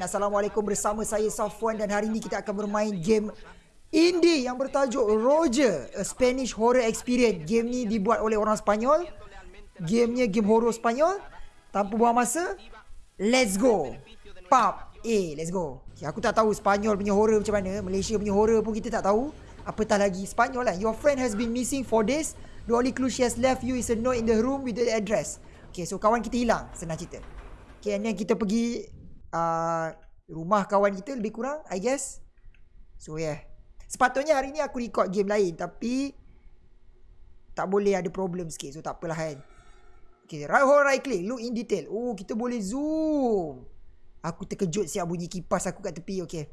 Assalamualaikum bersama saya Safwan dan hari ini kita akan bermain game indie yang bertajuk Roger, a Spanish horror experience. Game ni dibuat oleh orang Spanyol. Gamenya game horror Spanyol. Tanpa buang masa, let's go. Pop, eh, let's go. Okay, aku tak tahu Spanyol punya horror macam mana, Malaysia punya horror pun kita tak tahu. Apatah lagi Spanyol lah. Your friend has been missing for days. The only clue she has left you is a note in the room with the address. Okay, so kawan kita hilang, senang cerita. Okay, and then kita pergi uh, rumah kawan kita lebih kurang, I guess. So yeah. Sepatutnya hari ni aku record game lain tapi tak boleh ada problem sikit. So tak apalah kan. Okay, right hold right click, look in detail. Oh, kita boleh zoom. Aku terkejut siap bunyi kipas aku kat tepi. Okay.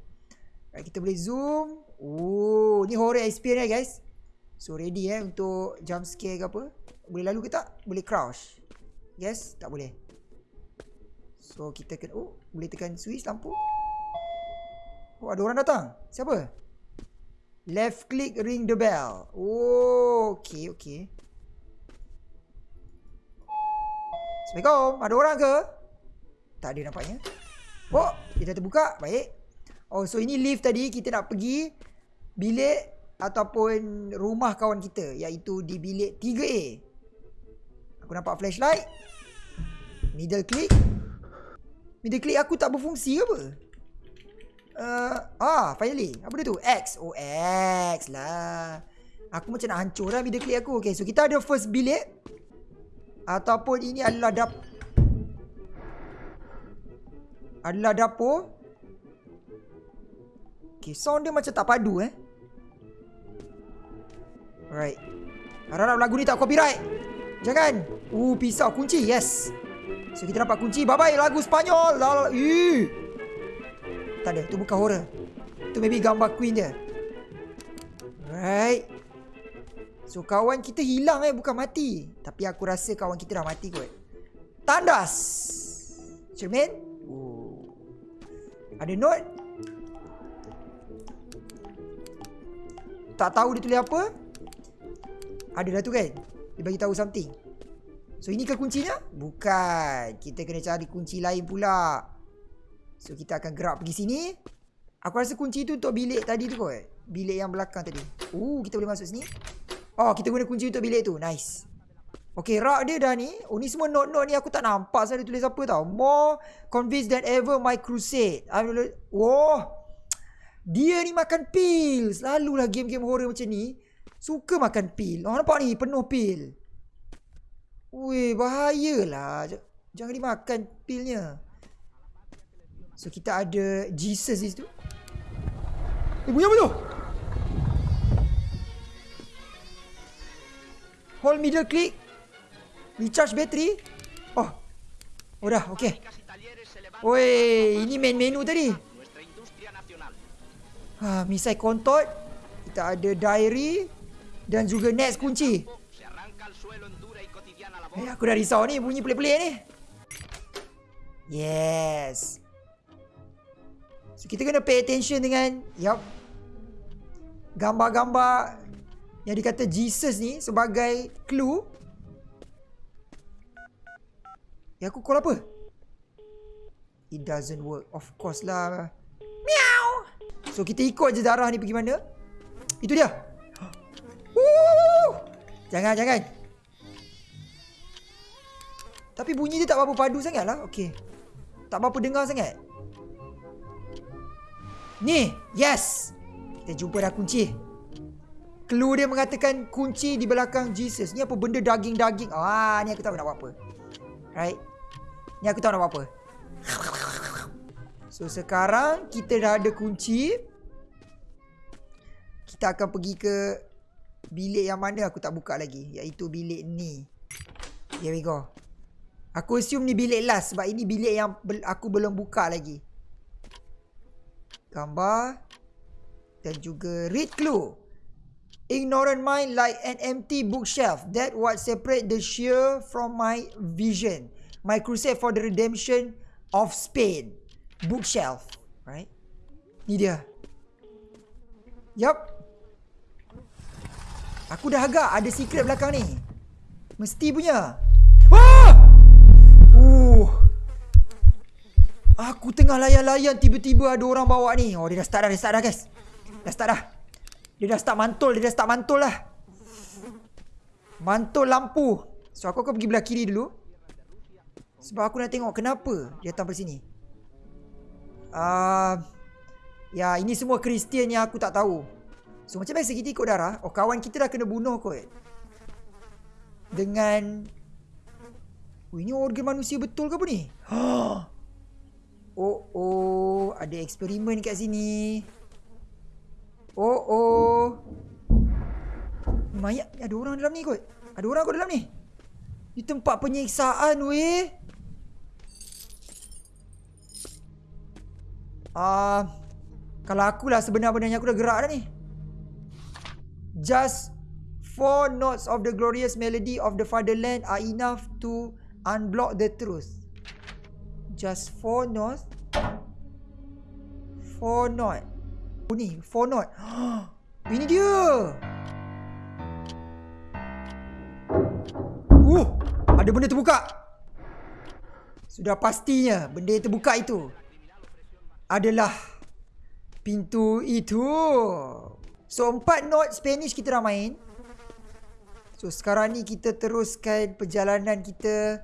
Right, kita boleh zoom. Oh, ni horror experience guys. So ready eh untuk jump scare ke apa. Boleh lalu ke tak? Boleh crouch. Yes, tak boleh. So kita kena Oh boleh tekan switch lampu. Oh ada orang datang. Siapa? Left click ring the bell. Oh Okay okay. Assalamualaikum. Ada orang ke? Tak ada nampaknya. Oh dah terbuka. Baik. Oh so ini lift tadi Kita nak pergi Bilik Ataupun Rumah kawan kita Iaitu di bilik 3A Aku nampak flashlight. Middle click Middle click aku tak berfungsi apa? Uh, ah, finally. Apa dia tu? X. Oh, X lah. Aku macam nak hancur lah middle click aku. Okay, so kita ada first bilik. Ataupun ini adalah dap... Adalah dapur. Okay, sound dia macam tak padu eh. Alright. Harap lagu ni tak copyright. Jangan. Uh, pisau kunci. Yes. So kita dapat kunci Bye-bye lagu Spanyol Lala. Ih. Tak ada Tu bukan horror. Tu maybe gambar queen dia. Right. So kawan kita hilang eh Bukan mati. Tapi aku rasa kawan kita dah mati kot. Tandas. Cermin. Oh. Ada note Tak tahu dia tulis apa. Ada dah tu kan? Dia bagi tahu something So ini ke kuncinya? Bukan. Kita kena cari kunci lain pula. So kita akan gerak pergi sini. Aku rasa kunci tu untuk bilik tadi tu kot. Bilik yang belakang tadi. Oh, kita boleh masuk sini. Oh, kita guna kunci untuk bilik tu. Nice. Okay, rak dia dah ni. Oh, ni semua note-note ni aku tak nampak saya tulis apa tau. More convinced than ever my crusade. Oh. Dia ni makan pil. Selalulah game-game horror macam ni. Suka makan pil. Oh, nampak ni penuh pil. Weh, bahayalah. Jangan dimakan pilnya. So, kita ada Jesus di situ. Eh, bunyi apa tu? Hold middle click. Recharge battery. Oh. Oh dah, okay. Weh, ini main menu tadi. Ha, misai kontot. Kita ada diary. Dan juga next kunci. Eh, aku dah risau ni bunyi pelik-pelik ni. Yes. So, kita kena pay attention dengan yup, gambar-gambar yang dikata Jesus ni sebagai clue. Ya aku call apa? It doesn't work. Of course lah. Meow. So kita ikut je darah ni pergi mana? Itu dia. Jangan, jangan. Tapi bunyi dia tak berapa padu sangat lah. Okay. Tak berapa dengar sangat. Ni. Yes. Kita jumpa dah kunci. Clue dia mengatakan kunci di belakang Jesus. Ni apa benda daging-daging. Ah, ni aku tahu nak buat apa. Right. Ni aku tahu nak buat apa. So sekarang kita dah ada kunci. Kita akan pergi ke bilik yang mana aku tak buka lagi. Iaitu bilik ni. Here we go. Aku assume ni bilik last sebab ini bilik yang aku belum buka lagi. Gambar. Dan juga read clue. Ignorant mind like an empty bookshelf. That what separate the sheer from my vision. My crusade for the redemption of Spain. Bookshelf. Right? Ni dia. Yup. Aku dah agak ada secret belakang ni. Mesti punya. Aku tengah layan-layan tiba-tiba ada orang bawa ni. Oh dia dah start dah, dia start dah guys. Dah start dah. Dia dah start mantul, dia dah start mantul lah. Mantul lampu. So aku akan pergi belah kiri dulu. Sebab aku nak tengok kenapa dia datang dari sini. Uh, ya ini semua Kristian yang aku tak tahu. So macam biasa kita ikut darah. Oh kawan kita dah kena bunuh kot. Dengan... Oh ini organ manusia betul ke apa ni? Oh oh, ada eksperimen kat sini. Oh oh. Mayat ada orang dalam ni kot. Ada orang kot dalam ni. Di tempat penyiksaan weh. Ah, uh, kalau akulah sebenar-benarnya aku dah gerak dah ni. Just four notes of the glorious melody of the fatherland are enough to unblock the truth. Just four notes. Four note. Oh ni Four note. Ini dia. Uh Ada benda terbuka. Sudah pastinya Benda terbuka itu Adalah Pintu itu. So empat note Spanish kita dah main. So sekarang ni kita teruskan perjalanan kita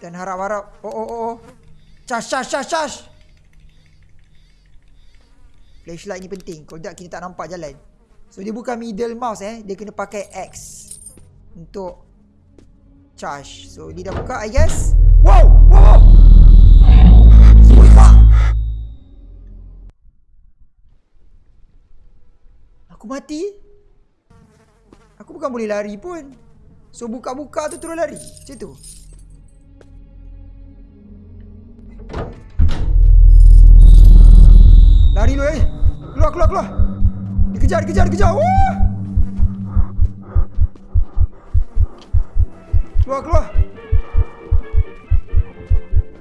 dan harap-harap Oh oh oh, oh. Charge charge charge charge Flashlight ni penting. Kalau tak kita tak nampak jalan. So dia bukan middle mouse eh. Dia kena pakai X Untuk Charge. So dia dah buka I guess. Wow! Wow! Aku mati? Aku bukan boleh lari pun. So buka-buka tu terus lari. Macam tu Keluar keluar. Dikejar dikejar dikejar. Wah. Keluar keluar.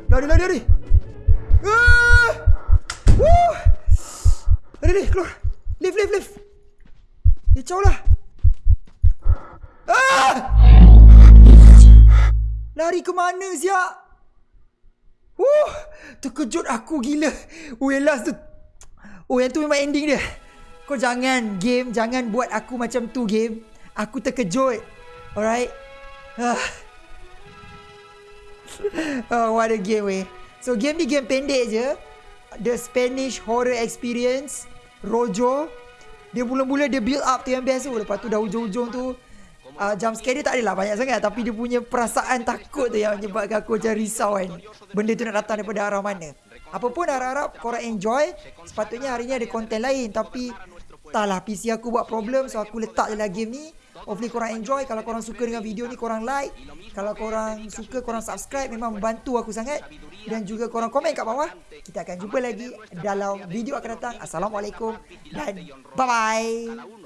Lari lari lari. Ah. Woo. Lari lari keluar. Lift lift lift. Kicau lah. Ah. Lari ke mana siap? Wuh, terkejut aku gila. Weh last tu Oh yang tu memang ending dia. Kau jangan game Jangan buat aku macam tu game. Aku terkejut. Alright? Uh. Oh what a game weh. So game ni game pendek je. The Spanish Horror Experience Rojo. Dia mula-mula dia build up tu yang tu. Lepas tu dah ujung-ujung tu uh, Jump scare dia tak adalah banyak sangat. Tapi dia punya perasaan takut tu Yang menyebabkan aku macam risau kan. Benda tu nak datang daripada arah mana apa pun harap-harap korang enjoy Sepatutnya hari ni ada konten lain. Tapi Taklah PC aku buat problem So aku letak je lah game ni. Hopefully korang enjoy. Kalau korang suka dengan video ni Korang like. Kalau korang suka Korang subscribe Memang membantu aku sangat. Dan juga korang komen kat bawah. Kita akan jumpa lagi Dalam video akan datang. Assalamualaikum Dan bye-bye